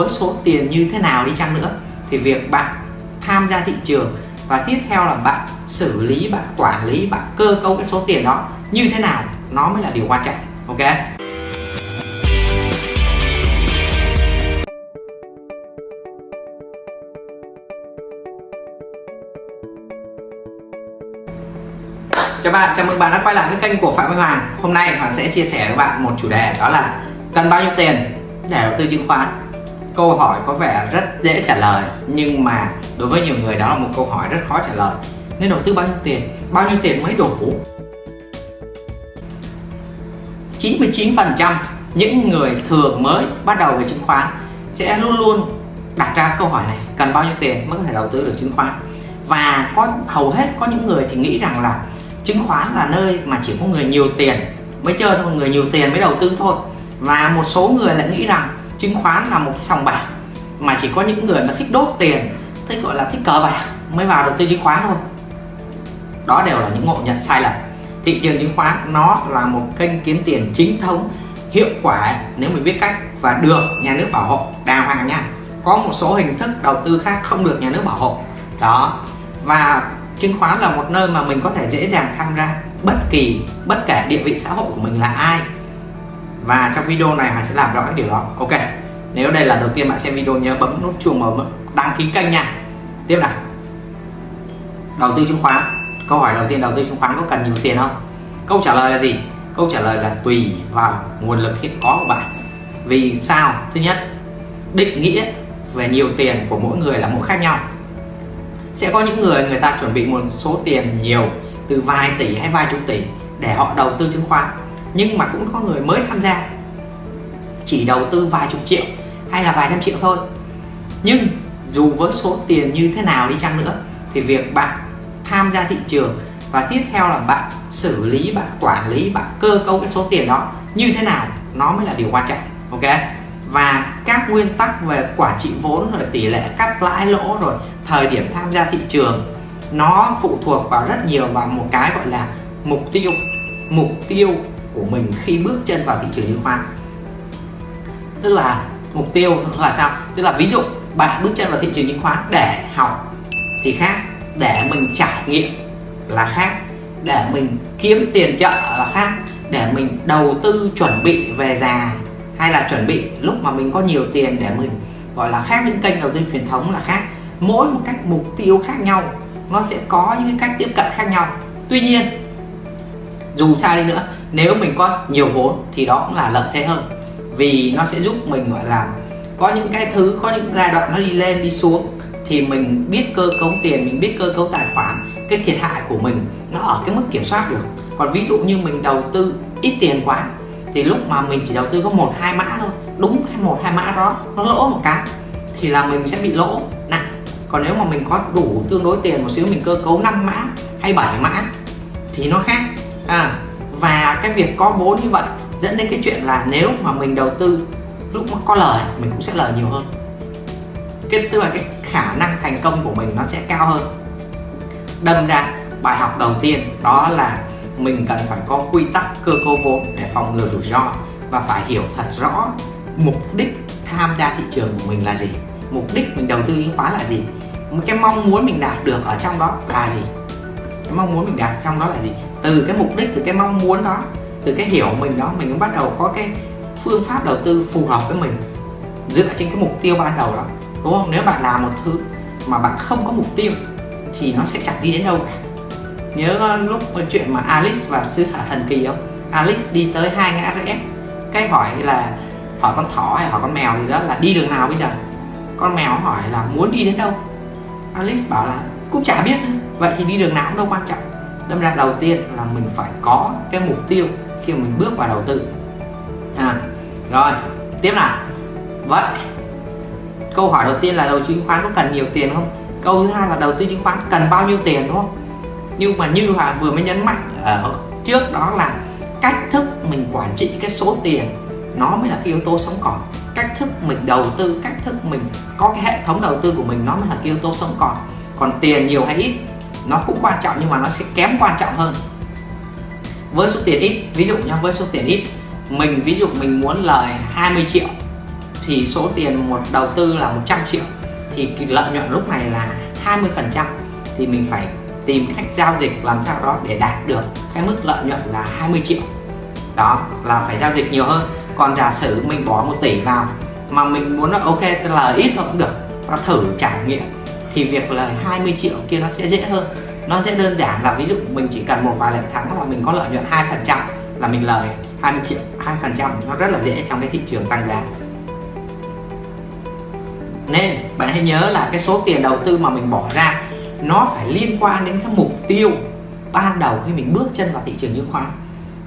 với số tiền như thế nào đi chăng nữa thì việc bạn tham gia thị trường và tiếp theo là bạn xử lý bạn quản lý bạn cơ cấu cái số tiền đó như thế nào nó mới là điều quan trọng ok? Chào bạn, chào mừng bạn đã quay lại với kênh của Phạm Minh Hoàng. Hôm nay Hoàng sẽ chia sẻ với bạn một chủ đề đó là cần bao nhiêu tiền để đầu tư chứng khoán câu hỏi có vẻ rất dễ trả lời, nhưng mà đối với nhiều người đó là một câu hỏi rất khó trả lời. Nên đầu tư bao nhiêu tiền? Bao nhiêu tiền mới đủ? 99% những người thường mới bắt đầu về chứng khoán sẽ luôn luôn đặt ra câu hỏi này, cần bao nhiêu tiền mới có thể đầu tư được chứng khoán? Và có, hầu hết có những người thì nghĩ rằng là chứng khoán là nơi mà chỉ có người nhiều tiền mới chơi thôi, người nhiều tiền mới đầu tư thôi. Và một số người lại nghĩ rằng chứng khoán là một cái sòng bạc mà chỉ có những người mà thích đốt tiền, thích gọi là thích cờ bạc mới vào đầu tư chứng khoán thôi. Đó đều là những ngộ nhận sai lầm. Thị trường chứng khoán nó là một kênh kiếm tiền chính thống, hiệu quả nếu mình biết cách và được nhà nước bảo hộ. Đàng hoàng nha. Có một số hình thức đầu tư khác không được nhà nước bảo hộ. Đó. Và chứng khoán là một nơi mà mình có thể dễ dàng tham gia bất kỳ, bất kể địa vị xã hội của mình là ai và trong video này Hải sẽ làm rõ cái điều đó. Ok, nếu đây là đầu tiên bạn xem video, nhớ bấm nút chuông và đăng ký kênh nha. Tiếp nào. Đầu tư chứng khoán. Câu hỏi đầu tiên, đầu tư chứng khoán có cần nhiều tiền không? Câu trả lời là gì? Câu trả lời là tùy vào nguồn lực hiện có của bạn. Vì sao? Thứ nhất, định nghĩa về nhiều tiền của mỗi người là mỗi khác nhau. Sẽ có những người người ta chuẩn bị một số tiền nhiều, từ vài tỷ hay vài chục tỷ để họ đầu tư chứng khoán nhưng mà cũng có người mới tham gia. Chỉ đầu tư vài chục triệu hay là vài trăm triệu thôi. Nhưng dù với số tiền như thế nào đi chăng nữa, thì việc bạn tham gia thị trường và tiếp theo là bạn xử lý, bạn quản lý, bạn cơ cấu cái số tiền đó như thế nào, nó mới là điều quan trọng, ok? Và các nguyên tắc về quản trị vốn rồi tỷ lệ cắt lãi lỗ rồi thời điểm tham gia thị trường, nó phụ thuộc vào rất nhiều vào một cái gọi là mục tiêu mục tiêu của mình khi bước chân vào thị trường chứng khoán. Tức là mục tiêu là sao? Tức là ví dụ bạn bước chân vào thị trường chứng khoán để học thì khác, để mình trải nghiệm là khác, để mình kiếm tiền chợ là khác, để mình đầu tư chuẩn bị về già hay là chuẩn bị lúc mà mình có nhiều tiền để mình, gọi là, khác những kênh đầu tư truyền thống là khác. Mỗi một cách mục tiêu khác nhau, nó sẽ có những cách tiếp cận khác nhau. Tuy nhiên, dù sao đi nữa nếu mình có nhiều vốn thì đó cũng là lợi thế hơn. Vì nó sẽ giúp mình, gọi là, có những cái thứ, có những giai đoạn nó đi lên, đi xuống thì mình biết cơ cấu tiền, mình biết cơ cấu tài khoản, cái thiệt hại của mình nó ở cái mức kiểm soát được. Còn ví dụ như mình đầu tư ít tiền quá thì lúc mà mình chỉ đầu tư có một, hai mã thôi, đúng một, hai mã đó nó lỗ một cái thì là mình sẽ bị lỗ nặng. Còn nếu mà mình có đủ tương đối tiền một xíu, mình cơ cấu 5 mã hay 7 mã thì nó khác. À và cái việc có vốn như vậy dẫn đến cái chuyện là nếu mà mình đầu tư lúc mà có lời, mình cũng sẽ lời nhiều hơn. Cái, tức là cái khả năng thành công của mình nó sẽ cao hơn. Đâm ra, bài học đầu tiên đó là mình cần phải có quy tắc cơ cấu vốn để phòng ngừa rủi ro và phải hiểu thật rõ mục đích tham gia thị trường của mình là gì, mục đích mình đầu tư chứng khoán là gì, cái mong muốn mình đạt được ở trong đó là gì, cái mong muốn mình đạt trong đó là gì từ cái mục đích, từ cái mong muốn đó, từ cái hiểu mình đó, mình cũng bắt đầu có cái phương pháp đầu tư phù hợp với mình. Dựa trên cái mục tiêu ban đầu đó, đúng không? Nếu bạn làm một thứ mà bạn không có mục tiêu thì nó sẽ chẳng đi đến đâu cả. Nhớ ờ, lúc chuyện mà Alice và sư xã thần kỳ không? Alice đi tới hai ngã rẽ, cái hỏi là, hỏi con thỏ hay hỏi con mèo gì đó là đi đường nào bây giờ? Con mèo hỏi là muốn đi đến đâu? Alice bảo là, cũng chả biết vậy thì đi đường nào cũng đâu quan trọng đâm ra đầu tiên là mình phải có cái mục tiêu khi mà mình bước vào đầu tư. À, rồi tiếp nào. Vậy câu hỏi đầu tiên là đầu tư chứng khoán có cần nhiều tiền không? Câu thứ hai là đầu tư chứng khoán cần bao nhiêu tiền đúng không? Nhưng mà như Hòa vừa mới nhấn mạnh ở trước đó là cách thức mình quản trị cái số tiền nó mới là cái yếu tố sống còn. Cách thức mình đầu tư cách thức mình có cái hệ thống đầu tư của mình nó mới là cái yếu tố sống còn. Còn tiền nhiều hay ít? Nó cũng quan trọng nhưng mà nó sẽ kém quan trọng hơn. Với số tiền ít, ví dụ nha với số tiền ít. Mình, ví dụ mình muốn lời 20 triệu thì số tiền một đầu tư là 100 triệu. Thì lợi nhuận lúc này là 20 phần trăm. Thì mình phải tìm cách giao dịch làm sao đó để đạt được cái mức lợi nhuận là 20 triệu. Đó, là phải giao dịch nhiều hơn. Còn giả sử mình bỏ một tỷ vào mà mình muốn là ok lời ít thôi cũng được. Ta thử trải nghiệm thì việc lời 20 triệu kia nó sẽ dễ hơn. Nó sẽ đơn giản là ví dụ mình chỉ cần một vài lần thắng là mình có lợi nhuận hai phần trăm là mình lời 20 triệu, hai phần trăm nó rất là dễ trong cái thị trường tăng giá. Nên bạn hãy nhớ là cái số tiền đầu tư mà mình bỏ ra, nó phải liên quan đến cái mục tiêu ban đầu khi mình bước chân vào thị trường chứng khoán.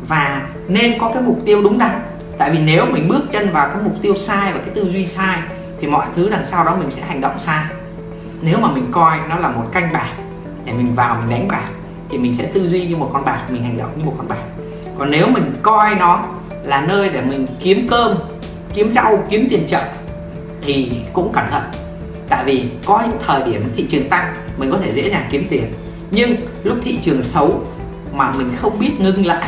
Và nên có cái mục tiêu đúng đắn, tại vì nếu mình bước chân vào cái mục tiêu sai và cái tư duy sai thì mọi thứ đằng sau đó mình sẽ hành động sai nếu mà mình coi nó là một canh bạc, để mình vào mình đánh bạc, thì mình sẽ tư duy như một con bạc, mình hành động như một con bạc. Còn nếu mình coi nó là nơi để mình kiếm cơm, kiếm rau, kiếm tiền chậm thì cũng cẩn thận. Tại vì có những thời điểm thị trường tăng, mình có thể dễ dàng kiếm tiền. Nhưng lúc thị trường xấu mà mình không biết ngưng lại,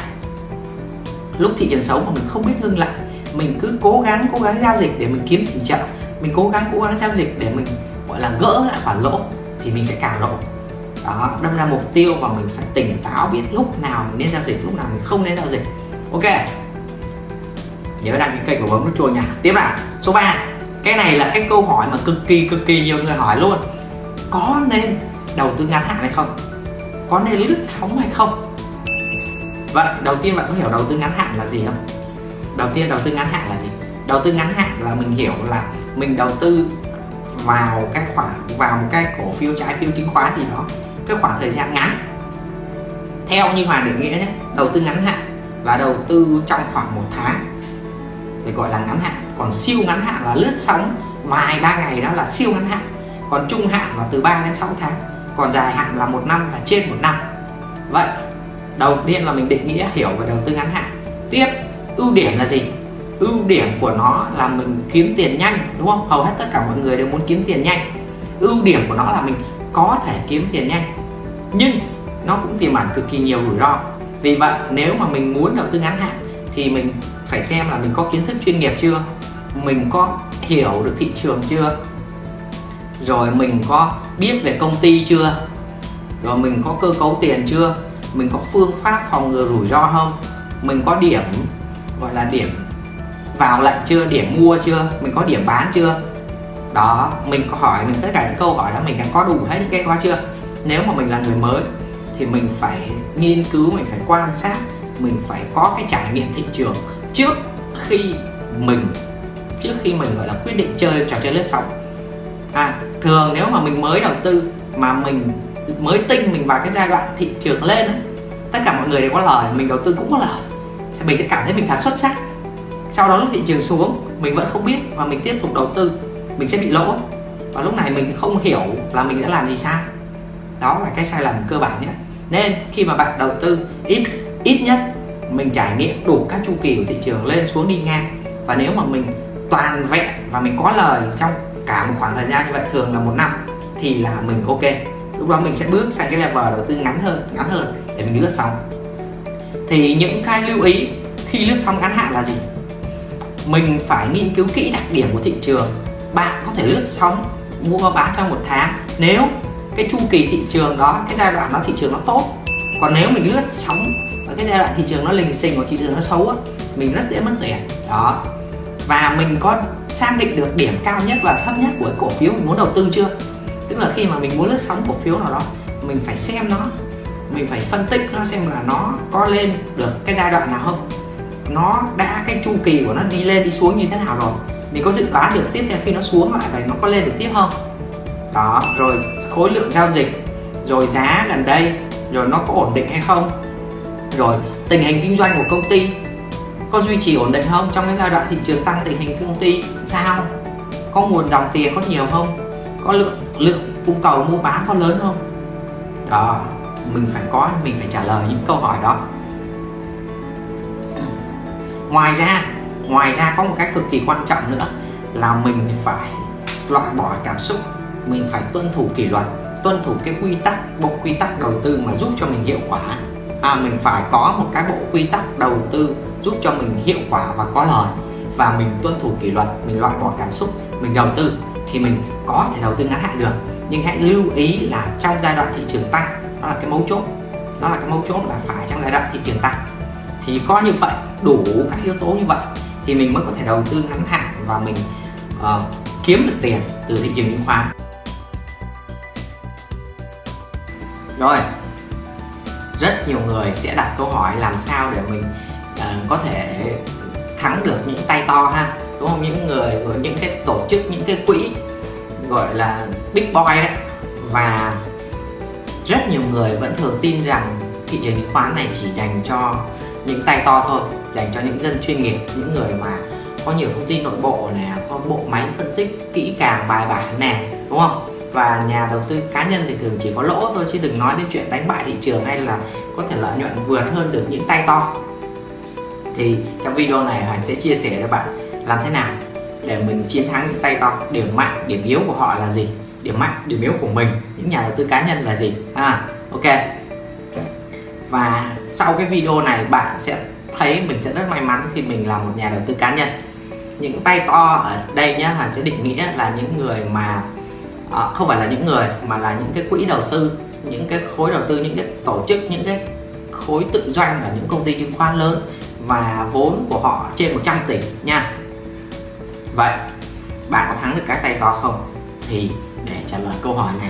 lúc thị trường xấu mà mình không biết ngưng lại, mình cứ cố gắng cố gắng giao dịch để mình kiếm tiền chậm mình cố gắng cố gắng giao dịch để mình là gỡ lại khoản lỗ thì mình sẽ càng lỗ. Đó, đâm ra mục tiêu và mình phải tỉnh táo biết lúc nào mình nên giao dịch, lúc nào mình không nên giao dịch. Ok. Nhớ đăng ký kênh và bấm nút chuông nha. Tiếp nào, số 3 cái này là cái câu hỏi mà cực kỳ cực kỳ nhiều người hỏi luôn. Có nên đầu tư ngắn hạn hay không? Có nên lướt sóng hay không? Vậy đầu tiên bạn có hiểu đầu tư ngắn hạn là gì không? Đầu tiên đầu tư ngắn hạn là gì? Đầu tư ngắn hạn là mình hiểu là mình đầu tư vào các khoản vào một cái cổ phiếu trái phiếu chứng khoán gì đó, cái khoảng thời gian ngắn. Theo như hòa định nghĩa nhé, đầu tư ngắn hạn là đầu tư trong khoảng một tháng để gọi là ngắn hạn. Còn siêu ngắn hạn là lướt sóng vài ba ngày đó là siêu ngắn hạn. Còn trung hạn là từ 3 đến 6 tháng, còn dài hạn là một năm và trên một năm. Vậy, đầu tiên là mình định nghĩa hiểu về đầu tư ngắn hạn. Tiếp, ưu điểm là gì? Ưu điểm của nó là mình kiếm tiền nhanh, đúng không? Hầu hết tất cả mọi người đều muốn kiếm tiền nhanh. Ưu điểm của nó là mình có thể kiếm tiền nhanh, nhưng nó cũng tiềm ẩn cực kỳ nhiều rủi ro. Vì vậy, nếu mà mình muốn đầu tư ngắn hạn thì mình phải xem là mình có kiến thức chuyên nghiệp chưa, mình có hiểu được thị trường chưa, rồi mình có biết về công ty chưa, rồi mình có cơ cấu tiền chưa, mình có phương pháp phòng ngừa rủi ro không, mình có điểm, gọi là điểm vào lệnh chưa, điểm mua chưa, mình có điểm bán chưa? Đó, mình có hỏi, mình tất cả những câu hỏi đó mình đang có đủ hết những cái đó chưa? Nếu mà mình là người mới thì mình phải nghiên cứu, mình phải quan sát, mình phải có cái trải nghiệm thị trường trước khi mình, trước khi mình, gọi là, quyết định chơi trò chơi lướt sóng. À thường nếu mà mình mới đầu tư mà mình mới tinh mình vào cái giai đoạn thị trường lên tất cả mọi người đều có lời, mình đầu tư cũng có lời. Thì mình sẽ cảm thấy mình thật xuất sắc sau đó lúc thị trường xuống, mình vẫn không biết và mình tiếp tục đầu tư, mình sẽ bị lỗ. Và lúc này mình không hiểu là mình đã làm gì sai. Đó là cái sai lầm cơ bản nhất nên khi mà bạn đầu tư, ít ít nhất mình trải nghiệm đủ các chu kỳ của thị trường lên xuống đi ngang. Và nếu mà mình toàn vẹn và mình có lời trong cả một khoảng thời gian như vậy, thường là một năm, thì là mình ok. Lúc đó mình sẽ bước sang cái level đầu tư ngắn hơn ngắn hơn để mình lướt sóng. Thì những cái lưu ý khi lướt sóng ngắn hạn là gì? Mình phải nghiên cứu kỹ đặc điểm của thị trường. Bạn có thể lướt sóng, mua bán trong một tháng. Nếu cái chu kỳ thị trường đó, cái giai đoạn đó thị trường nó tốt, còn nếu mình lướt sóng ở cái giai đoạn thị trường nó lình xình hoặc thị trường nó xấu á, mình rất dễ mất tiền. Đó. Và mình có xác định được điểm cao nhất và thấp nhất của cái cổ phiếu mình muốn đầu tư chưa? Tức là khi mà mình muốn lướt sóng cổ phiếu nào đó, mình phải xem nó, mình phải phân tích nó xem là nó có lên được cái giai đoạn nào không nó đã, cái chu kỳ của nó đi lên, đi xuống như thế nào rồi? Mình có dự đoán được tiếp theo khi nó xuống lại vậy nó có lên được tiếp không? Đó, rồi khối lượng giao dịch, rồi giá gần đây, rồi nó có ổn định hay không? Rồi, tình hình kinh doanh của công ty có duy trì ổn định không? Trong cái giai đoạn thị trường tăng tình hình công ty, sao? Có nguồn dòng tiền có nhiều không? Có lượng lượng cung cầu mua bán có lớn không? Đó, mình phải có, mình phải trả lời những câu hỏi đó ngoài ra ngoài ra có một cái cực kỳ quan trọng nữa là mình phải loại bỏ cảm xúc mình phải tuân thủ kỷ luật tuân thủ cái quy tắc bộ quy tắc đầu tư mà giúp cho mình hiệu quả. À, mình phải có một cái bộ quy tắc đầu tư giúp cho mình hiệu quả và có lời. Và mình tuân thủ kỷ luật mình loại bỏ cảm xúc mình đầu tư thì mình có thể đầu tư ngắn hạn được. Nhưng hãy lưu ý là trong giai đoạn thị trường tăng đó là cái mấu chốt đó là cái mấu chốt là phải trong giai đoạn thị trường tăng. Thì có như vậy đủ các yếu tố như vậy thì mình mới có thể đầu tư ngắn hạn và mình uh, kiếm được tiền từ thị trường chứng khoán. Rồi rất nhiều người sẽ đặt câu hỏi làm sao để mình uh, có thể thắng được những tay to ha? Đúng không? Những người những cái tổ chức những cái quỹ gọi là big boy đấy. Và rất nhiều người vẫn thường tin rằng thị trường chứng khoán này chỉ dành cho những tay to thôi dành cho những dân chuyên nghiệp, những người mà có nhiều thông tin nội bộ này có bộ máy phân tích kỹ càng, bài bản nè, đúng không? Và nhà đầu tư cá nhân thì thường chỉ có lỗ thôi, chứ đừng nói đến chuyện đánh bại thị trường hay là có thể lợi nhuận vượt hơn được những tay to. Thì trong video này Hoàng sẽ chia sẻ cho bạn làm thế nào để mình chiến thắng những tay to. Điểm mạnh, điểm yếu của họ là gì? Điểm mạnh, điểm yếu của mình, những nhà đầu tư cá nhân là gì? À ok. Và sau cái video này bạn sẽ thấy mình sẽ rất may mắn khi mình là một nhà đầu tư cá nhân. Những tay to ở đây nhé Hoàn sẽ định nghĩa là những người mà à, không phải là những người mà là những cái quỹ đầu tư những cái khối đầu tư những cái tổ chức những cái khối tự doanh ở những công ty chứng khoán lớn và vốn của họ trên 100 tỷ nha. Vậy bạn có thắng được các tay to không? Thì để trả lời câu hỏi này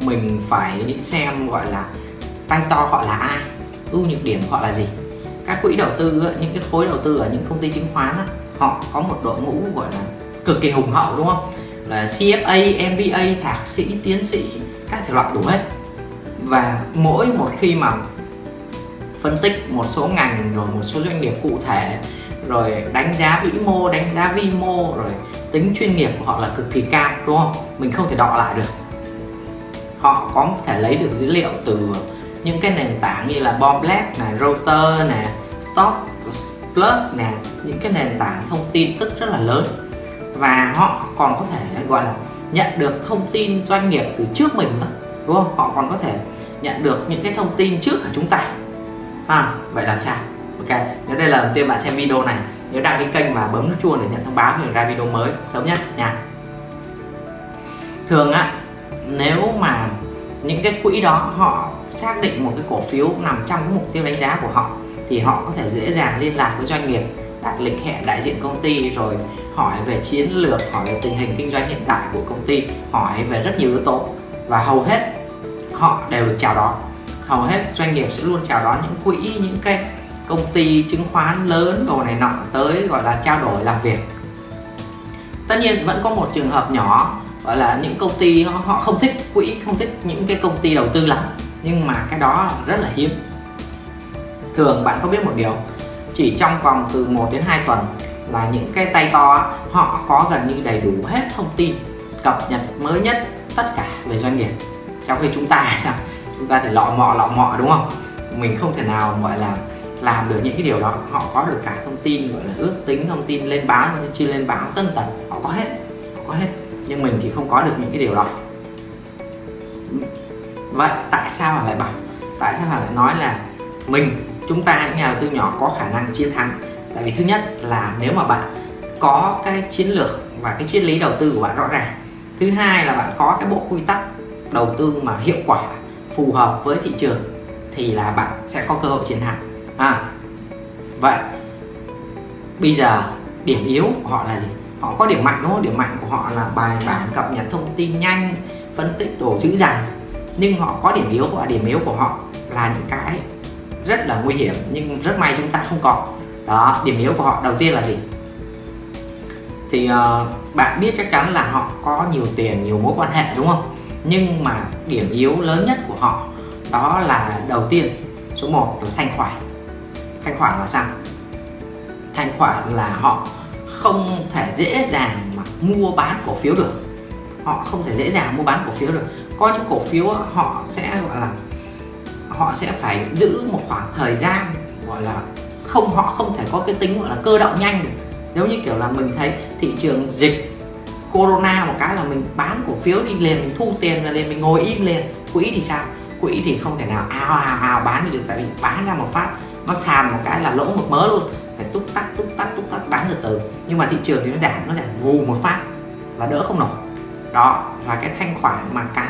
mình phải xem gọi là tay to họ là ai ưu nhược điểm họ là gì? Các quỹ đầu tư những cái khối đầu tư ở những công ty chứng khoán họ có một đội ngũ gọi là cực kỳ hùng hậu đúng không? Là CFA, MBA, thạc sĩ, tiến sĩ các thể loại đủ hết. Và mỗi một khi mà phân tích một số ngành rồi một số doanh nghiệp cụ thể rồi đánh giá vĩ mô, đánh giá vi mô rồi tính chuyên nghiệp của họ là cực kỳ cao đúng không? Mình không thể đọ lại được. Họ có thể lấy được dữ liệu từ những cái nền tảng như là bom Black nè Router nè Stock Plus nè những cái nền tảng thông tin tức rất là lớn. Và họ còn có thể gọi là nhận được thông tin doanh nghiệp từ trước mình nữa đúng không? Họ còn có thể nhận được những cái thông tin trước của chúng ta. À, vậy làm sao? Ok nếu đây là lần tiên bạn xem video này nhớ đăng ký kênh và bấm nút chuông để nhận thông báo khi ra video mới. Sớm nhất nha. Thường á nếu mà những cái quỹ đó họ xác định một cái cổ phiếu nằm trong cái mục tiêu đánh giá của họ, thì họ có thể dễ dàng liên lạc với doanh nghiệp, đặt lịch hẹn đại diện công ty, rồi hỏi về chiến lược, hỏi về tình hình kinh doanh hiện tại của công ty, hỏi về rất nhiều yếu tố. Và hầu hết họ đều được chào đón. Hầu hết doanh nghiệp sẽ luôn chào đón những quỹ, những cái công ty chứng khoán lớn, đồ này nọ tới gọi là trao đổi, làm việc. Tất nhiên vẫn có một trường hợp nhỏ, gọi là những công ty họ không thích quỹ, không thích những cái công ty đầu tư lắm nhưng mà cái đó rất là hiếm. Thường bạn có biết một điều, chỉ trong vòng từ 1 đến 2 tuần là những cái tay to họ có gần như đầy đủ hết thông tin, cập nhật mới nhất tất cả về doanh nghiệp. Trong khi chúng ta sao? Chúng ta thì lọ mọ lọ mọ, đúng không? Mình không thể nào, gọi là, làm được những cái điều đó. Họ có được cả thông tin, gọi là, ước tính thông tin, lên báo thông tin chưa lên báo, tân tật họ có hết, họ có hết. Nhưng mình thì không có được những cái điều đó vậy tại sao họ lại bảo? Tại sao họ lại nói là mình, chúng ta những nhà đầu tư nhỏ có khả năng chiến thắng? Tại vì thứ nhất là nếu mà bạn có cái chiến lược và cái triết lý đầu tư của bạn rõ ràng. Thứ hai là bạn có cái bộ quy tắc đầu tư mà hiệu quả, phù hợp với thị trường thì là bạn sẽ có cơ hội chiến thắng. À vậy bây giờ điểm yếu của họ là gì? Họ có điểm mạnh đúng không? Điểm mạnh của họ là bài bản, cập nhật thông tin nhanh, phân tích đồ chữ dằn nhưng họ có điểm yếu và điểm yếu của họ là những cái rất là nguy hiểm nhưng rất may chúng ta không có đó điểm yếu của họ đầu tiên là gì? Thì uh, bạn biết chắc chắn là họ có nhiều tiền nhiều mối quan hệ đúng không? Nhưng mà điểm yếu lớn nhất của họ đó là đầu tiên số 1 là thanh khoản. Thanh khoản là sao? Thanh khoản là họ không thể dễ dàng mà mua bán cổ phiếu được. Họ không thể dễ dàng mua bán cổ phiếu được có những cổ phiếu họ sẽ, gọi là, họ sẽ phải giữ một khoảng thời gian, gọi là, không, họ không thể có cái tính, gọi là, cơ động nhanh được. Giống như kiểu là mình thấy thị trường dịch corona một cái là mình bán cổ phiếu đi liền, mình thu tiền rồi liền, mình ngồi im liền. Quỹ thì sao? Quỹ thì không thể nào ào ào ào bán được, tại vì bán ra một phát, nó sàn một cái là lỗ một mớ luôn. Phải túc tắc túc tắc túc tắc bán từ từ. Nhưng mà thị trường thì nó giảm nó giảm vù một phát là đỡ không nổi. Đó, là cái thanh khoản mà cái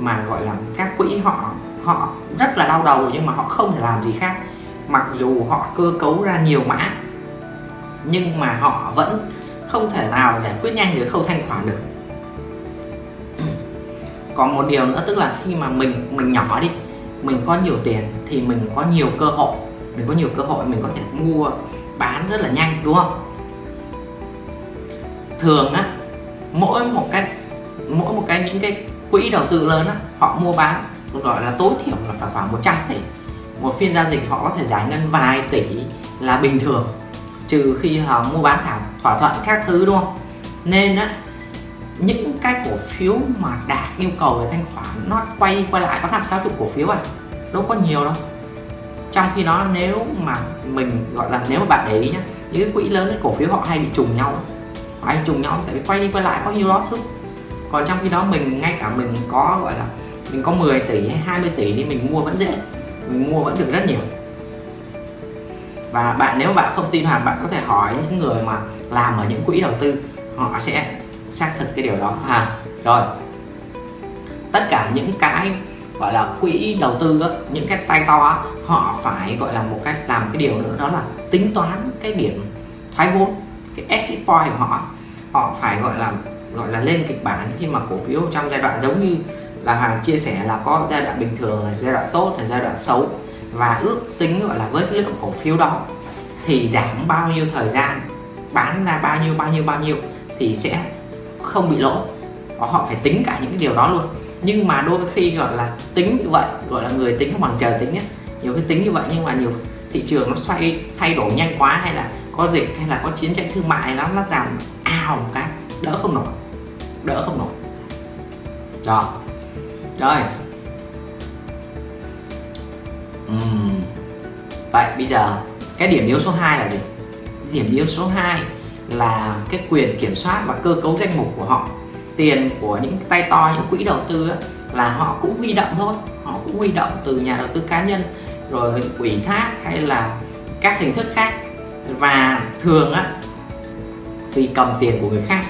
mà gọi là các quỹ họ họ rất là đau đầu nhưng mà họ không thể làm gì khác. Mặc dù họ cơ cấu ra nhiều mã, nhưng mà họ vẫn không thể nào giải quyết nhanh được khâu thanh khoản được. Còn một điều nữa, tức là khi mà mình mình nhỏ đi, mình có nhiều tiền thì mình có nhiều cơ hội. Mình có nhiều cơ hội, mình có thể mua, bán rất là nhanh, đúng không? Thường á, mỗi một cái, mỗi một cái, những cái quỹ đầu tư lớn á, họ mua bán gọi là tối thiểu là phải khoảng 100 tỷ. Một phiên giao dịch họ có thể giải ngân vài tỷ là bình thường, trừ khi họ mua bán thả thỏa thuận các thứ, đúng không? Nên á, những cái cổ phiếu mà đạt yêu cầu về thanh khoản nó quay quay lại, có năm sáu chục cổ phiếu à đâu có nhiều đâu. Trong khi đó nếu mà mình, gọi là nếu mà bạn để ý nhá, những cái quỹ lớn cái cổ phiếu họ hay bị trùng nhau hay trùng nhau, tại vì quay đi quay lại có nhiêu đó thứ còn trong khi đó mình ngay cả mình có gọi là mình có 10 tỷ hay 20 tỷ thì mình mua vẫn dễ. Mình mua vẫn được rất nhiều. Và bạn nếu bạn không tin hoàn bạn có thể hỏi những người mà làm ở những quỹ đầu tư họ sẽ xác thực cái điều đó. À rồi. Tất cả những cái gọi là quỹ đầu tư đó, những cái tay to đó, họ phải gọi là một cách làm cái điều nữa đó là tính toán cái điểm thoái vốn cái exit point của họ. Họ phải gọi là gọi là lên kịch bản khi mà cổ phiếu trong giai đoạn giống như là hàng chia sẻ là có giai đoạn bình thường là giai đoạn tốt, là giai đoạn xấu. Và ước tính gọi là với cái lượng cổ phiếu đó thì giảm bao nhiêu thời gian, bán ra bao nhiêu bao nhiêu bao nhiêu thì sẽ không bị lỗ. Họ phải tính cả những cái điều đó luôn. Nhưng mà đôi khi gọi là tính như vậy, gọi là người tính bằng trời tính ấy. nhiều cái tính như vậy nhưng mà nhiều thị trường nó xoay, thay đổi nhanh quá hay là có dịch hay là có chiến tranh thương mại nó nó giảm ào một cái, đỡ không nổi đỡ không nổi. Đó. Rồi. Uhm. vậy bây giờ cái điểm yếu số 2 là gì? Điểm yếu số 2 là cái quyền kiểm soát và cơ cấu danh mục của họ. Tiền của những tay to những quỹ đầu tư ấy, là họ cũng huy động thôi. Họ cũng huy động từ nhà đầu tư cá nhân rồi ủy thác hay là các hình thức khác. Và thường á vì cầm tiền của người khác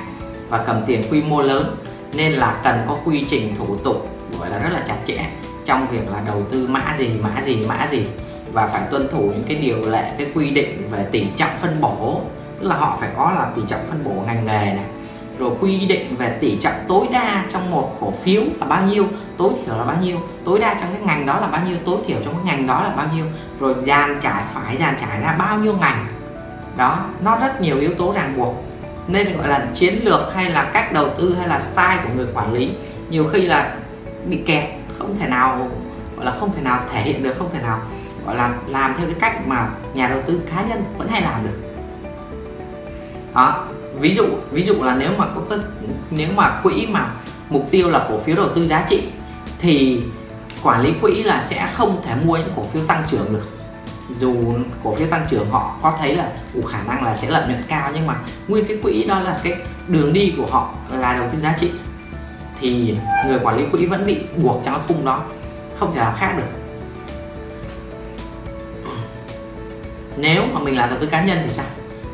và cầm tiền quy mô lớn, nên là cần có quy trình thủ tục, gọi là, rất là chặt chẽ trong việc là đầu tư mã gì mã gì mã gì. Và phải tuân thủ những cái điều lệ, cái quy định về tỷ trọng phân bổ, tức là họ phải có là tỷ trọng phân bổ ngành nghề này. Rồi quy định về tỷ trọng tối đa trong một cổ phiếu là bao nhiêu, tối thiểu là bao nhiêu, tối đa trong cái ngành đó là bao nhiêu, tối thiểu trong cái ngành đó là bao nhiêu. Rồi dàn trải, phải dàn trải ra bao nhiêu ngành. Đó, nó rất nhiều yếu tố ràng buộc nên gọi là chiến lược hay là cách đầu tư hay là style của người quản lý. Nhiều khi là bị kẹt, không thể nào, gọi là không thể nào thể hiện được, không thể nào, gọi là làm theo cái cách mà nhà đầu tư cá nhân vẫn hay làm được. Đó, ví dụ ví dụ là nếu mà có nếu mà quỹ mà mục tiêu là cổ phiếu đầu tư giá trị thì quản lý quỹ là sẽ không thể mua những cổ phiếu tăng trưởng được dù cổ phiếu tăng trưởng họ có thấy là, ủ khả năng là sẽ lợi nhuận cao, nhưng mà nguyên cái quỹ đó là cái đường đi của họ là đầu tư giá trị. Thì người quản lý quỹ vẫn bị buộc trong cái khung đó, không thể làm khác được. Nếu mà mình là đầu tư cá nhân thì sao?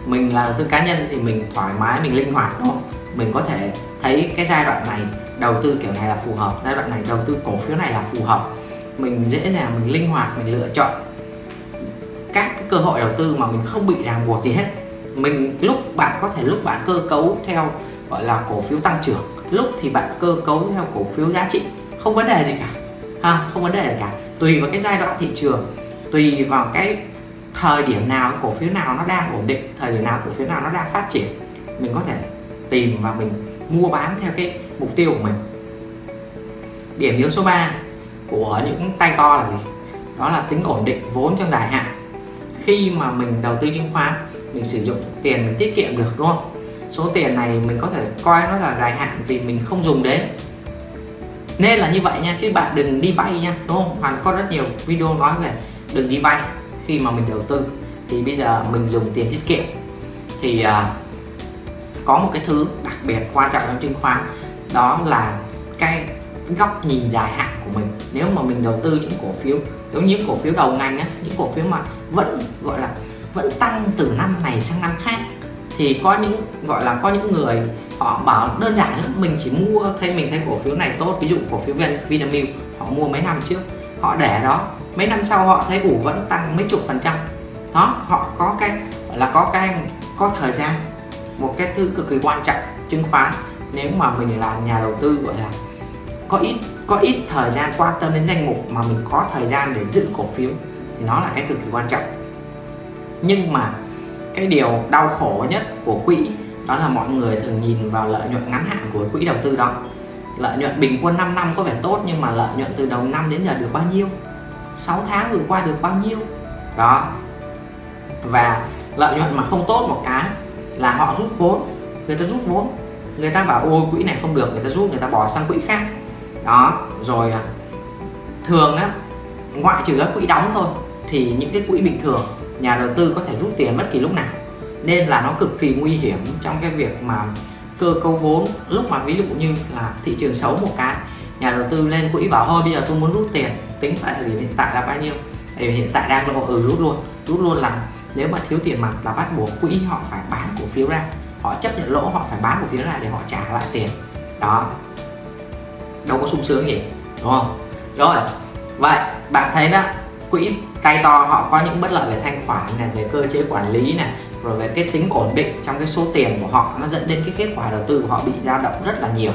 Mình là đầu tư cá nhân thì mình thoải mái, mình linh hoạt, đúng không? Mình có thể thấy cái giai đoạn này đầu tư kiểu này là phù hợp, giai đoạn này đầu tư cổ phiếu này là phù hợp. Mình dễ dàng, mình linh hoạt, mình lựa chọn các cái cơ hội đầu tư mà mình không bị ràng buộc gì hết. Mình lúc bạn có thể lúc bạn cơ cấu theo, gọi là, cổ phiếu tăng trưởng, lúc thì bạn cơ cấu theo cổ phiếu giá trị, không vấn đề gì cả. Ha, không vấn đề gì cả. Tùy vào cái giai đoạn thị trường, tùy vào cái thời điểm nào cổ phiếu nào nó đang ổn định, thời điểm nào cổ phiếu nào nó đang phát triển, mình có thể tìm và mình mua bán theo cái mục tiêu của mình. Điểm yếu số 3 của những tay to là gì? Đó là tính ổn định vốn trong dài hạn khi mà mình đầu tư chứng khoán mình sử dụng tiền mình tiết kiệm được đúng không? Số tiền này mình có thể coi nó là dài hạn vì mình không dùng đến. Nên là như vậy nha chứ bạn đừng đi vay nha đúng không? Hoàn có rất nhiều video nói về đừng đi vay khi mà mình đầu tư. Thì bây giờ mình dùng tiền tiết kiệm. Thì uh, có một cái thứ đặc biệt quan trọng trong chứng khoán đó là cái góc nhìn dài hạn của mình. Nếu mà mình đầu tư những cổ phiếu giống như cổ phiếu đầu ngành á, những cổ phiếu mà vẫn, gọi là, vẫn tăng từ năm này sang năm khác, thì có những, gọi là, có những người họ bảo đơn giản lắm mình chỉ mua, thấy, mình thấy cổ phiếu này tốt, ví dụ cổ phiếu Vinamilk, họ mua mấy năm trước, họ để đó, mấy năm sau họ thấy, ủ, vẫn tăng mấy chục phần trăm. Đó, họ có cái, gọi là, có cái, có thời gian, một cái thứ cực kỳ quan trọng, chứng khoán, nếu mà mình là nhà đầu tư, gọi là, có ít có ít thời gian quan tâm đến danh mục mà mình có thời gian để giữ cổ phiếu thì nó là cái cực kỳ quan trọng. Nhưng mà cái điều đau khổ nhất của quỹ đó là mọi người thường nhìn vào lợi nhuận ngắn hạn của quỹ đầu tư đó. Lợi nhuận bình quân 5 năm có vẻ tốt nhưng mà lợi nhuận từ đầu năm đến giờ được bao nhiêu? 6 tháng vừa qua được bao nhiêu? Đó. Và lợi nhuận mà không tốt một cái là họ rút vốn. Người ta rút vốn. Người ta bảo, ôi, quỹ này không được. Người ta rút, người ta bỏ sang quỹ khác đó, rồi à, thường á, ngoại trừ các quỹ đóng thôi, thì những cái quỹ bình thường nhà đầu tư có thể rút tiền bất kỳ lúc nào. Nên là nó cực kỳ nguy hiểm trong cái việc mà cơ cấu vốn. Lúc mà ví dụ như là thị trường xấu một cái, nhà đầu tư lên quỹ bảo thôi, bây giờ tôi muốn rút tiền, tính tại thời điểm hiện tại là bao nhiêu? Thì hiện tại đang lộ ừ rút luôn rút luôn là nếu mà thiếu tiền mặt là bắt buộc quỹ họ phải bán cổ phiếu ra. Họ chấp nhận lỗ, họ phải bán cổ phiếu ra để họ trả lại tiền. Đó đâu có sung sướng gì, đúng không? Rồi, vậy, bạn thấy đó, quỹ tay to họ có những bất lợi về thanh khoản này, về cơ chế quản lý này, rồi về cái tính ổn định trong cái số tiền của họ, nó dẫn đến cái kết quả đầu tư của họ bị dao động rất là nhiều.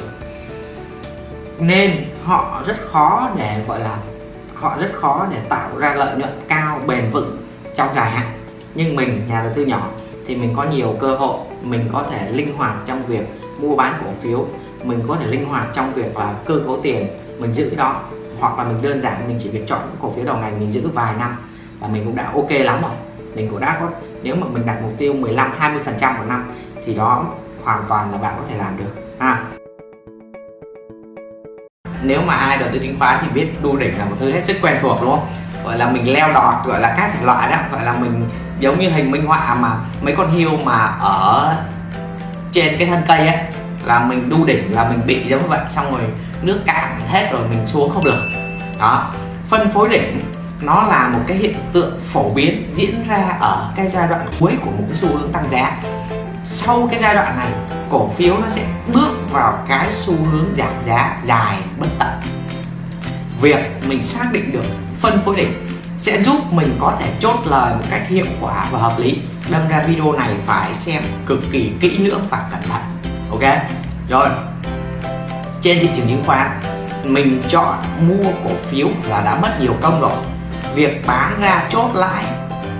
Nên họ rất khó để, gọi là, họ rất khó để tạo ra lợi nhuận cao, bền vững trong dài hạn. Nhưng mình, nhà đầu tư nhỏ, thì mình có nhiều cơ hội, mình có thể linh hoạt trong việc mua bán cổ phiếu mình có thể linh hoạt trong việc là cơ cấu tiền, mình giữ đó, hoặc là mình đơn giản, mình chỉ việc chọn cổ phiếu đầu ngành, mình giữ vài năm là mình cũng đã ok lắm rồi. Mình cũng đã có, nếu mà mình đặt mục tiêu 15 20 phần trăm một năm thì đó hoàn toàn là bạn có thể làm được. À. Nếu mà ai đầu tư chứng khoán thì biết đu đỉnh là một thứ hết sức quen thuộc, đúng không? Gọi là mình leo đọt, gọi là các thể loại đó, gọi là mình giống như hình minh họa mà mấy con hiêu mà ở trên cái thân cây ấy là mình đu đỉnh, là mình bị giống vậy, xong rồi nước cạn hết rồi mình xuống không được. Đó, phân phối đỉnh, nó là một cái hiện tượng phổ biến diễn ra ở cái giai đoạn cuối của một cái xu hướng tăng giá. Sau cái giai đoạn này, cổ phiếu nó sẽ bước vào cái xu hướng giảm giá dài bất tận. Việc mình xác định được phân phối đỉnh sẽ giúp mình có thể chốt lời một cách hiệu quả và hợp lý. Đâm ra video này phải xem cực kỳ kỹ lưỡng và cẩn thận ok? Rồi. Trên thị trường chứng khoán, mình chọn mua cổ phiếu là đã mất nhiều công rồi. Việc bán ra chốt lãi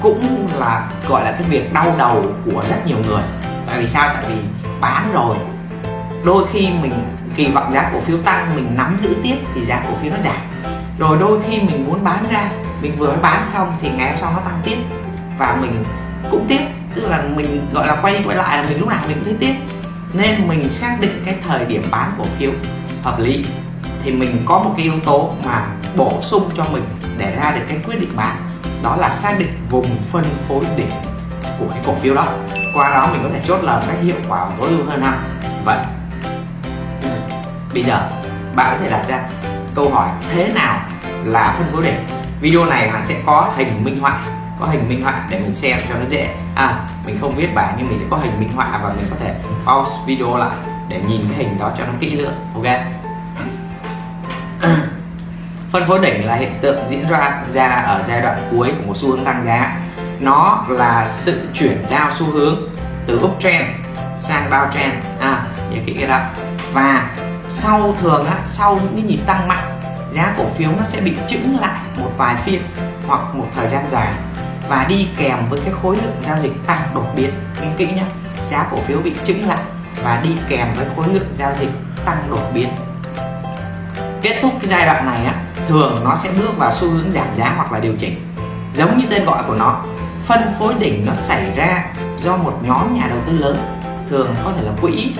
cũng là, gọi là cái việc đau đầu của rất nhiều người. Tại vì sao? Tại vì bán rồi. Đôi khi mình, kỳ vọng giá cổ phiếu tăng, mình nắm giữ tiếp thì giá cổ phiếu nó giảm. Rồi đôi khi mình muốn bán ra, mình vừa mới bán xong thì ngày hôm sau nó tăng tiếp. Và mình cũng tiếp. Tức là mình, gọi là quay quay lại là mình lúc nào mình cũng thấy tiếp nên mình xác định cái thời điểm bán cổ phiếu hợp lý. Thì mình có một cái yếu tố mà bổ sung cho mình để ra được cái quyết định bán, đó là xác định vùng phân phối đỉnh của cái cổ phiếu đó. Qua đó mình có thể chốt lời cách hiệu quả và tối ưu hơn ha. Vậy, bây giờ bạn có thể đặt ra câu hỏi thế nào là phân phối đỉnh? Video này là sẽ có hình minh họa có hình minh họa để mình xem cho nó dễ. À mình không viết bài nhưng mình sẽ có hình minh họa và mình có thể pause video lại để nhìn cái hình đó cho nó kỹ lưỡng ok? Phân phối đỉnh là hiện tượng diễn ra ra ở giai đoạn cuối của một xu hướng tăng giá. Nó là sự chuyển giao xu hướng từ uptrend sang downtrend. À nhớ kỹ cái đó. Và sau thường á, sau những cái nhịp tăng mạnh giá cổ phiếu nó sẽ bị chững lại một vài phiên hoặc một thời gian dài và đi kèm với cái khối lượng giao dịch tăng đột biến. Nghe kỹ nhé giá cổ phiếu bị chứng lại và đi kèm với khối lượng giao dịch tăng đột biến. Kết thúc cái giai đoạn này á, thường nó sẽ bước vào xu hướng giảm giá hoặc là điều chỉnh, giống như tên gọi của nó. Phân phối đỉnh nó xảy ra do một nhóm nhà đầu tư lớn, thường có thể là quỹ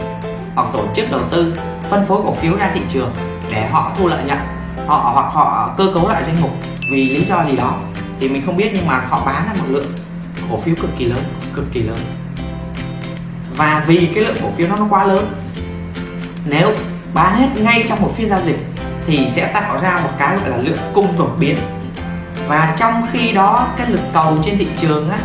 hoặc tổ chức đầu tư, phân phối cổ phiếu ra thị trường để họ thu lợi nhuận, họ hoặc họ cơ cấu lại danh mục vì lý do gì đó thì mình không biết nhưng mà họ bán ra một lượng cổ phiếu cực kỳ lớn, cực kỳ lớn. Và vì cái lượng cổ phiếu nó quá lớn, nếu bán hết ngay trong một phiên giao dịch thì sẽ tạo ra một cái gọi là lượng cung đột biến. Và trong khi đó, cái lực cầu trên thị trường á,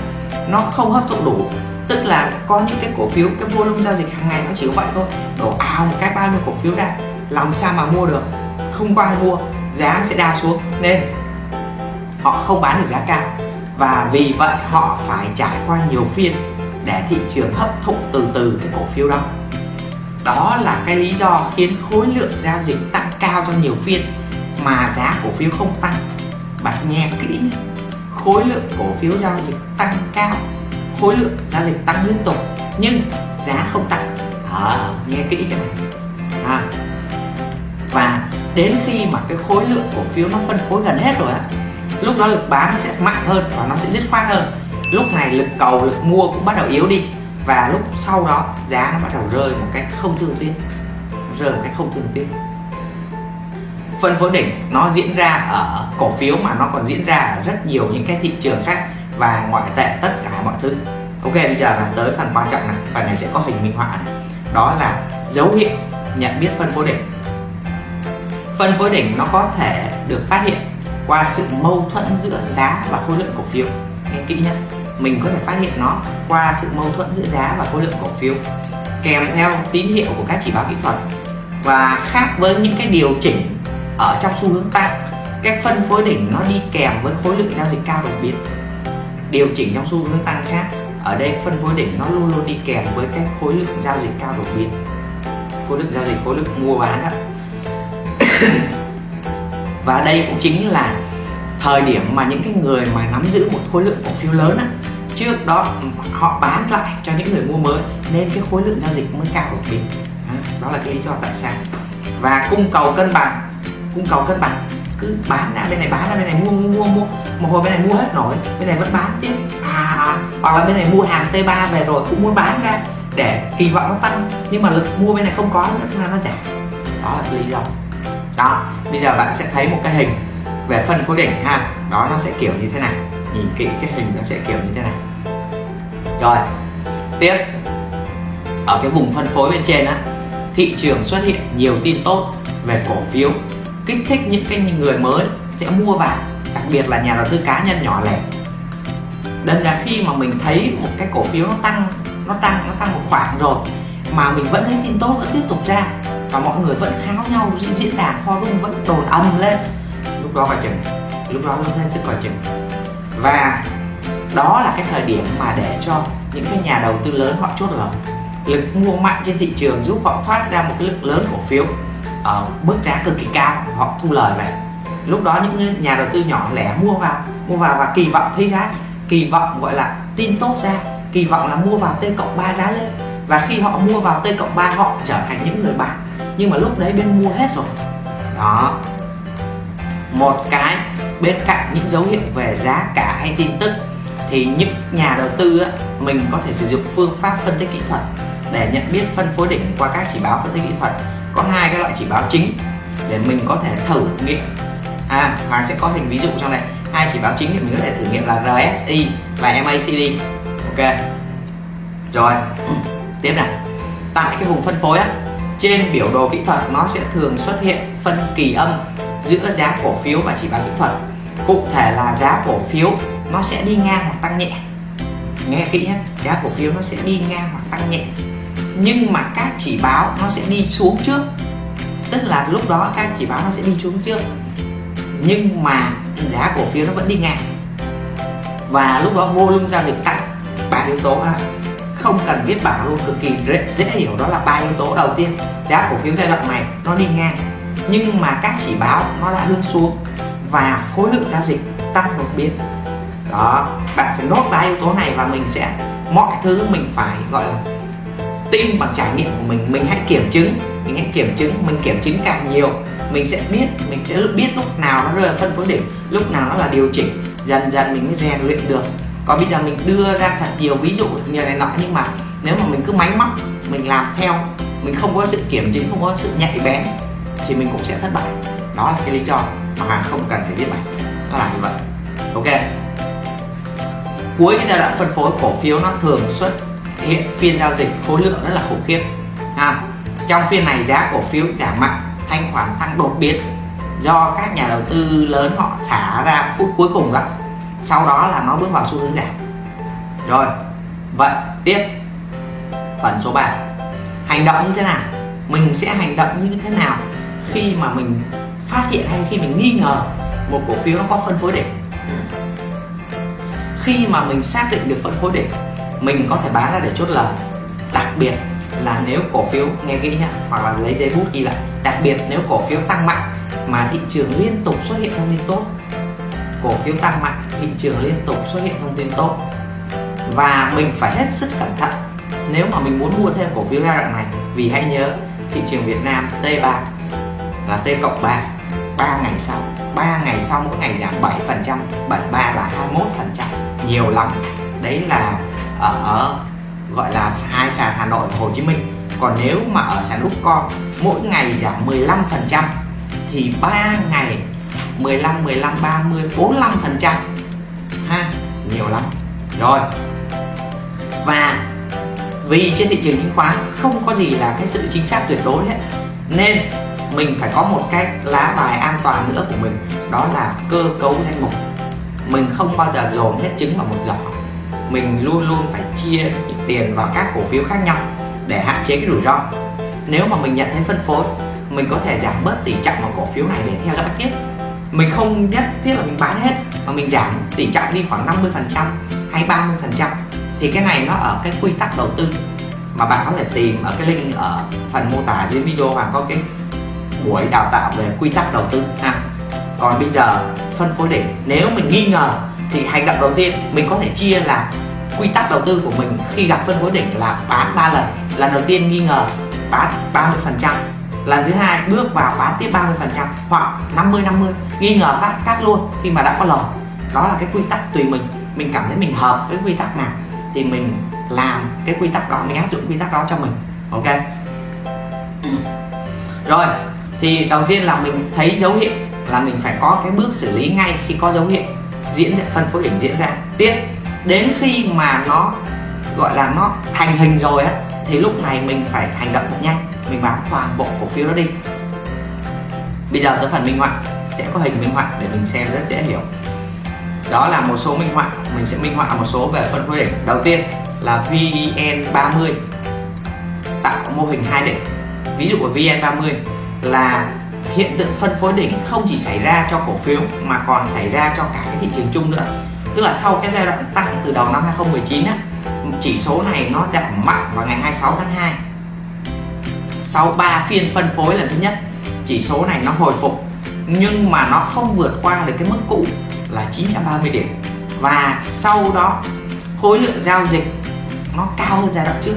nó không hấp thụ đủ. Tức là có những cái cổ phiếu, cái volume giao dịch hàng ngày nó chỉ có vậy thôi. Đổ ào một cái bao nhiêu cổ phiếu ra, làm sao mà mua được? Không có ai mua, giá nó sẽ đào xuống. Nên họ không bán được giá cao. Và vì vậy họ phải trải qua nhiều phiên để thị trường hấp thụ từ từ cái cổ phiếu đó. Đó là cái lý do khiến khối lượng giao dịch tăng cao trong nhiều phiên mà giá cổ phiếu không tăng. Bạn nghe kỹ khối lượng cổ phiếu giao dịch tăng cao khối lượng giao dịch tăng liên tục nhưng giá không tăng. À, nghe kỹ cái này. À. và đến khi mà cái khối lượng cổ phiếu nó phân phối gần hết rồi á lúc đó lực bán nó sẽ mạnh hơn và nó sẽ dứt khoát hơn. Lúc này lực cầu, lực mua cũng bắt đầu yếu đi. Và lúc sau đó, giá nó bắt đầu rơi một cách không thường tiếc. Rơi một cách không thường tiếc. Phân phối đỉnh, nó diễn ra ở cổ phiếu mà nó còn diễn ra ở rất nhiều những cái thị trường khác và ngoại tệ tất cả mọi thứ. Ok, bây giờ là tới phần quan trọng này. Phần này sẽ có hình minh họa này. Đó là dấu hiệu nhận biết phân phối đỉnh. Phân phối đỉnh nó có thể được phát hiện qua sự mâu thuẫn giữa giá và khối lượng cổ phiếu. Nghe kỹ nhé mình có thể phát hiện nó qua sự mâu thuẫn giữa giá và khối lượng cổ phiếu kèm theo tín hiệu của các chỉ báo kỹ thuật. Và khác với những cái điều chỉnh ở trong xu hướng tăng cái phân phối đỉnh nó đi kèm với khối lượng giao dịch cao đột biến. Điều chỉnh trong xu hướng tăng khác, ở đây phân phối đỉnh nó luôn luôn đi kèm với cái khối lượng giao dịch cao đột biến. Khối lượng giao dịch, khối lượng mua bán đó và đây cũng chính là thời điểm mà những cái người mà nắm giữ một khối lượng cổ phiếu lớn á, trước đó họ bán lại cho những người mua mới nên cái khối lượng giao dịch mới cao đột biến. Đó là cái lý do tại sao. Và cung cầu cân bằng, cung cầu cân bằng, cứ bán ra bên này bán ra bên này mua mua mua mua, một hồi bên này mua hết nổi, bên này vẫn bán tiếp. À hoặc là bên này mua hàng T3 về rồi cũng muốn bán ra để kỳ vọng nó tăng, nhưng mà lực mua bên này không có nữa là nó giảm. Đó là cái lý do đó, bây giờ bạn sẽ thấy một cái hình về phân phối đỉnh ha. Đó, nó sẽ kiểu như thế này. Nhìn kỹ cái hình nó sẽ kiểu như thế này. Rồi, tiếp. Ở cái vùng phân phối bên trên á, thị trường xuất hiện nhiều tin tốt về cổ phiếu. Kích thích những cái người mới sẽ mua vào, đặc biệt là nhà đầu tư cá nhân nhỏ lẻ. Đâm là khi mà mình thấy một cái cổ phiếu nó tăng nó tăng nó tăng một khoảng rồi, mà mình vẫn thấy tin tốt vẫn tiếp tục ra và mọi người vẫn kháo nhau trên diễn đàn forum vẫn đồn ầm lên. Lúc đó phải chừng, lúc đó lớn lên rất coi chừng. Và đó là cái thời điểm mà để cho những cái nhà đầu tư lớn họ chốt lời lực mua mạnh trên thị trường giúp họ thoát ra một cái lực lớn cổ phiếu ở mức giá cực kỳ cao, họ thu lời về. Lúc đó những nhà đầu tư nhỏ lẻ mua vào mua vào và kỳ vọng thấy giá, kỳ vọng gọi là tin tốt ra, kỳ vọng là mua vào t cộng 3 giá lên. Và khi họ mua vào t cộng 3 họ trở thành những người bán nhưng mà lúc đấy bên mua hết rồi. Đó. Một cái bên cạnh những dấu hiệu về giá cả hay tin tức thì những nhà đầu tư á, mình có thể sử dụng phương pháp phân tích kỹ thuật để nhận biết phân phối đỉnh qua các chỉ báo phân tích kỹ thuật. Có hai cái loại chỉ báo chính để mình có thể thử nghiệm. À và sẽ có hình ví dụ trong này. Hai chỉ báo chính thì mình có thể thử nghiệm là RSI và MACD ok. Rồi. Tiếp này tại cái vùng phân phối á trên biểu đồ kỹ thuật, nó sẽ thường xuất hiện phân kỳ âm giữa giá cổ phiếu và chỉ báo kỹ thuật. Cụ thể là giá cổ phiếu, nó sẽ đi ngang hoặc tăng nhẹ. Nghe kỹ nhé, giá cổ phiếu nó sẽ đi ngang hoặc tăng nhẹ. Nhưng mà các chỉ báo nó sẽ đi xuống trước. Tức là lúc đó các chỉ báo nó sẽ đi xuống trước. Nhưng mà giá cổ phiếu nó vẫn đi ngang. Và lúc đó volume giao dịch tăng ba yếu tố ha không cần viết bảng luôn cực kỳ dễ, dễ hiểu đó là ba yếu tố đầu tiên. Giá cổ phiếu giai đoạn này nó đi ngang nhưng mà các chỉ báo nó đã hướng xuống và khối lượng giao dịch tăng đột biến. Đó bạn phải nốt ba yếu tố này và mình sẽ mọi thứ mình phải gọi là tin bằng trải nghiệm của mình. Mình hãy kiểm chứng mình hãy kiểm chứng mình kiểm chứng càng nhiều mình sẽ biết mình sẽ biết lúc nào nó rơi phân phối đỉnh lúc nào nó là điều chỉnh dần dần mình mới rèn luyện được còn bây giờ mình đưa ra thật nhiều ví dụ như này nọ nhưng mà nếu mà mình cứ máy móc, mình làm theo, mình không có sự kiểm chứng, không có sự nhạy bén, thì mình cũng sẽ thất bại. Đó là cái lý do mà hàng không cần phải viết bài. Nó là như vậy. Ok. Cuối cái giai đoạn phân phối cổ phiếu nó thường xuất hiện phiên giao dịch khối lượng rất là khủng khiếp. Ha. Trong phiên này giá cổ phiếu giảm mạnh, thanh khoản tăng đột biến do các nhà đầu tư lớn họ xả ra phút cuối cùng đó sau đó là nó bước vào xu hướng giảm. Rồi, vậy tiếp phần số 3 hành động như thế nào? Mình sẽ hành động như thế nào khi mà mình phát hiện hay khi mình nghi ngờ một cổ phiếu nó có phân phối đỉnh? Khi mà mình xác định được phân phối đỉnh, mình có thể bán ra để chốt lời. Đặc biệt là nếu cổ phiếu, nghe kỹ nhá, hoặc là lấy giấy bút ghi lại. Đặc biệt nếu cổ phiếu tăng mạnh mà thị trường liên tục xuất hiện thông tin tốt cổ phiếu tăng mạnh, thị trường liên tục xuất hiện thông tin tốt. Và mình phải hết sức cẩn thận nếu mà mình muốn mua thêm cổ phiếu giai đoạn này. Vì hãy nhớ, thị trường Việt Nam T3 là T cộng 3 3 ngày sau 3 ngày sau mỗi ngày giảm 7 phần trăm 73 là 21 phần trăm. Nhiều lắm. Đấy là ở, gọi là hai sàn Hà Nội và Hồ Chí Minh. Còn nếu mà ở sàn Upcom, mỗi ngày giảm 15 phần trăm, thì 3 ngày 15 15 30 45 phần trăm. Ha, nhiều lắm. Rồi. Và vì trên thị trường chứng khoán không có gì là cái sự chính xác tuyệt đối hết, nên mình phải có một cái lá bài an toàn nữa của mình, đó là cơ cấu danh mục. Mình không bao giờ dồn hết trứng vào một giỏ. Mình luôn luôn phải chia tiền vào các cổ phiếu khác nhau để hạn chế cái rủi ro. Nếu mà mình nhận thấy phân phối, mình có thể giảm bớt tỷ trọng vào cổ phiếu này để theo dõi tiếp mình không nhất thiết là mình bán hết, mà mình giảm tỷ trọng đi khoảng 50 phần trăm hay 30 phần trăm. Thì cái này nó ở cái quy tắc đầu tư mà bạn có thể tìm ở cái link ở phần mô tả dưới video hoặc có cái buổi đào tạo về quy tắc đầu tư. Ha còn bây giờ phân phối đỉnh nếu mình nghi ngờ thì hành động đầu tiên mình có thể chia là quy tắc đầu tư của mình khi gặp phân phối đỉnh là bán 3 lần. Lần đầu tiên nghi ngờ bán 30 phần trăm lần thứ hai bước vào bán tiếp 30 phần trăm hoặc 50 50 nghi ngờ phát cắt luôn khi mà đã có lời. Đó là cái quy tắc tùy mình. Mình cảm thấy mình hợp với quy tắc nào thì mình làm cái quy tắc đó, mình áp dụng quy tắc đó cho mình. Ok? Rồi, thì đầu tiên là mình thấy dấu hiệu là mình phải có cái bước xử lý ngay khi có dấu hiệu diễn, phân phối đỉnh diễn ra. Tiếp, đến khi mà nó, gọi là nó thành hình rồi á, thì lúc này mình phải hành động thật nhanh mình bán toàn bộ cổ phiếu đó đi. Bây giờ tới phần minh họa, sẽ có hình minh họa để mình xem rất dễ hiểu. Đó là một số minh họa, mình sẽ minh họa một số về phân phối đỉnh. Đầu tiên là VN30 tạo mô hình hai đỉnh. Ví dụ của VN30 là hiện tượng phân phối đỉnh không chỉ xảy ra cho cổ phiếu mà còn xảy ra cho cả cái thị trường chung nữa. Tức là sau cái giai đoạn tăng từ đầu năm 2019 á, chỉ số này nó giảm mạnh vào ngày 26 tháng 2 sau 3 phiên phân phối lần thứ nhất, chỉ số này nó hồi phục, nhưng mà nó không vượt qua được cái mức cũ là 930 điểm. Và sau đó, khối lượng giao dịch nó cao hơn giai đoạn trước.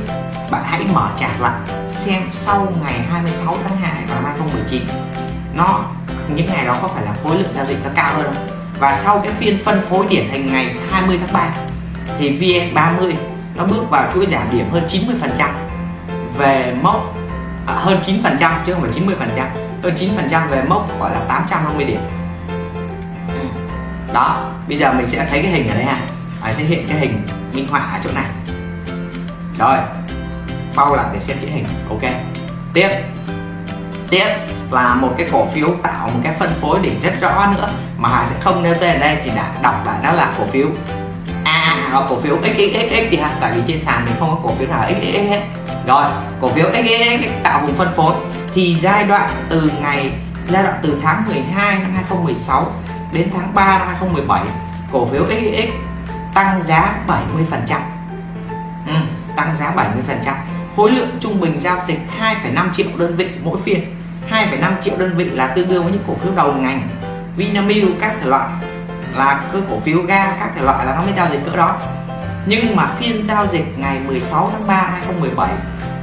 Bạn hãy mở chart lại, xem sau ngày 26 tháng 2 năm 2019 nó, những ngày đó có phải là khối lượng giao dịch nó cao hơn không? Và sau cái phiên phân phối điển hình ngày 20 tháng 3 thì VN30 nó bước vào chuỗi giảm điểm hơn 90% về mốc À, hơn 9 phần trăm chứ không phải 90 phần trăm. Hơn 9 phần trăm về mốc gọi là 850 điểm. Đó bây giờ mình sẽ thấy cái hình ở đây ha à, sẽ hiện cái hình minh họa ở chỗ này. Rồi bao lại để xem cái hình. Ok. Tiếp. Tiếp là một cái cổ phiếu tạo một cái phân phối đỉnh rất rõ nữa mà Hà sẽ không nêu tên ở đây chỉ đã đọc lại đó là cổ phiếu nào cổ phiếu XXXX đi ha tại vì trên sàn mình không có cổ phiếu nào XXX hết rồi cổ phiếu XXX tạo vùng phân phối thì giai đoạn từ ngày giai đoạn từ tháng 12 năm 2016 đến tháng 3 năm 2017 cổ phiếu XXX tăng giá 70% ừ, tăng giá 70% khối lượng trung bình giao dịch 2,5 triệu đơn vị mỗi phiên 2,5 triệu đơn vị là tương đương với những cổ phiếu đầu ngành Vinamilk các thể loại là cứ cổ phiếu ga các thể loại là nó mới giao dịch cỡ đó. Nhưng mà phiên giao dịch ngày 16 tháng 3 2017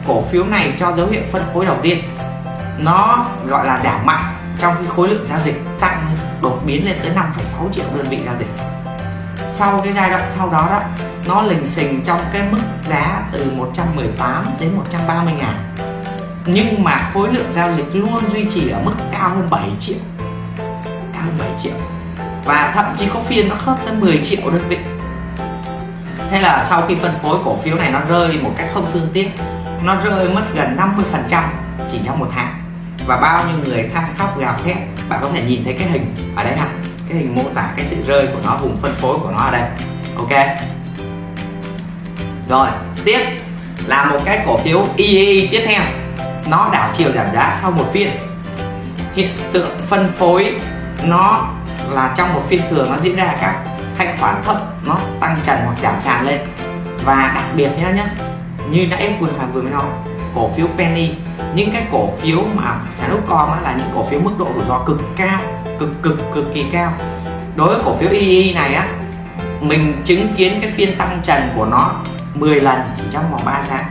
cổ phiếu này cho dấu hiệu phân phối đầu tiên. Nó gọi là giảm mạnh trong khi khối lượng giao dịch tăng đột biến lên tới 5,6 triệu đơn vị giao dịch. Sau cái giai đoạn sau đó đó nó lình xình trong cái mức giá từ 118 đến 130 ngàn. Nhưng mà khối lượng giao dịch luôn duy trì ở mức cao hơn 7 triệu cao hơn 7 triệu và thậm chí có phiên nó khớp tới 10 triệu đơn vị. Thế là sau khi phân phối cổ phiếu này nó rơi một cách không thương tiếc. Nó rơi mất gần 50 phần trăm chỉ trong một tháng. Và bao nhiêu người than khóc gào thét, bạn có thể nhìn thấy cái hình ở đây ha. Cái hình mô tả cái sự rơi của nó, vùng phân phối của nó ở đây. Ok. Rồi, tiếp là một cái cổ phiếu EE tiếp theo. Nó đảo chiều giảm giá sau một phiên. Hiện tượng phân phối nó là trong một phiên thường nó diễn ra các thanh khoản thấp nó tăng trần hoặc giảm sàn lên. Và đặc biệt nhá nhá, như nãy vừa là vừa mới nói, cổ phiếu penny, những cái cổ phiếu mà sản nút com là những cổ phiếu mức độ rủi ro cực cao, cực cực cực kỳ cao. Đối với cổ phiếu EE này á, mình chứng kiến cái phiên tăng trần của nó 10 lần chỉ trong vòng 3 tháng.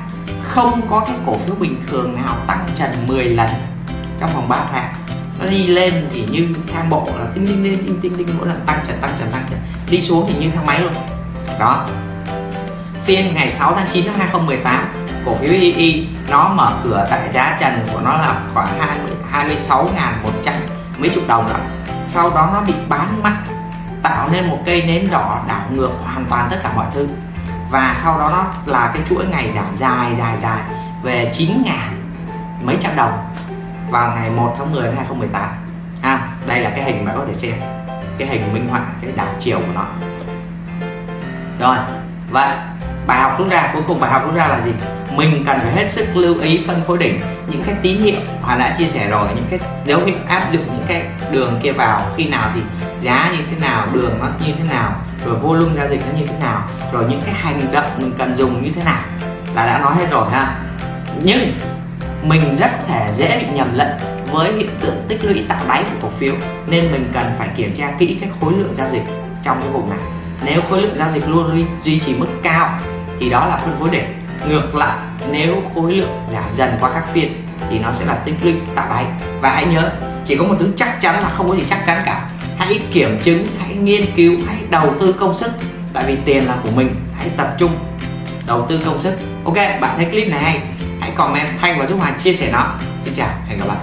Không có cái cổ phiếu bình thường nào tăng trần 10 lần trong vòng 3 tháng nó đi lên thì như thang bộ là tinh tinh lên tinh tinh tinh mỗi lần tăng trần tăng trần tăng trần. Đi xuống thì như thang máy luôn. Đó. Phiên ngày 6 tháng 9 năm 2018 cổ phiếu EE nó mở cửa tại giá trần của nó là khoảng 20 26.100 mấy chục đồng đó sau đó nó bị bán mắt tạo nên một cây nến đỏ đảo ngược hoàn toàn tất cả mọi thứ. Và sau đó nó là cái chuỗi ngày giảm dài dài dài về 9 ngàn mấy trăm đồng vào ngày 1 tháng 10 năm 2018 à, đây là cái hình mà có thể xem. Cái hình minh họa cái đảo chiều của nó. Rồi vậy bài học rút ra cuối cùng bài học rút ra là gì? Mình cần phải hết sức lưu ý phân phối đỉnh những cái tín hiệu Hòa đã chia sẻ rồi những cái dấu hiệu áp dụng những cái đường kia vào khi nào thì giá như thế nào đường nó như thế nào rồi volume giao dịch nó như thế nào rồi những cái hành động mình cần dùng như thế nào. Là đã nói hết rồi ha. Nhưng mình rất thể dễ bị nhầm lẫn với hiện tượng tích lũy tạo đáy của cổ phiếu, nên mình cần phải kiểm tra kỹ cái khối lượng giao dịch trong cái vùng này. Nếu khối lượng giao dịch luôn duy trì mức cao, thì đó là phân phối đỉnh. Ngược lại, nếu khối lượng giảm dần qua các phiên, thì nó sẽ là tích lũy tạo đáy và hãy nhớ, chỉ có một thứ chắc chắn là không có gì chắc chắn cả. Hãy kiểm chứng, hãy nghiên cứu, hãy đầu tư công sức. Tại vì tiền là của mình, hãy tập trung, đầu tư công sức. Ok, bạn thấy clip này hay hãy comment thanh và giúp hoàng chia sẻ nó. Xin chào hẹn gặp lại.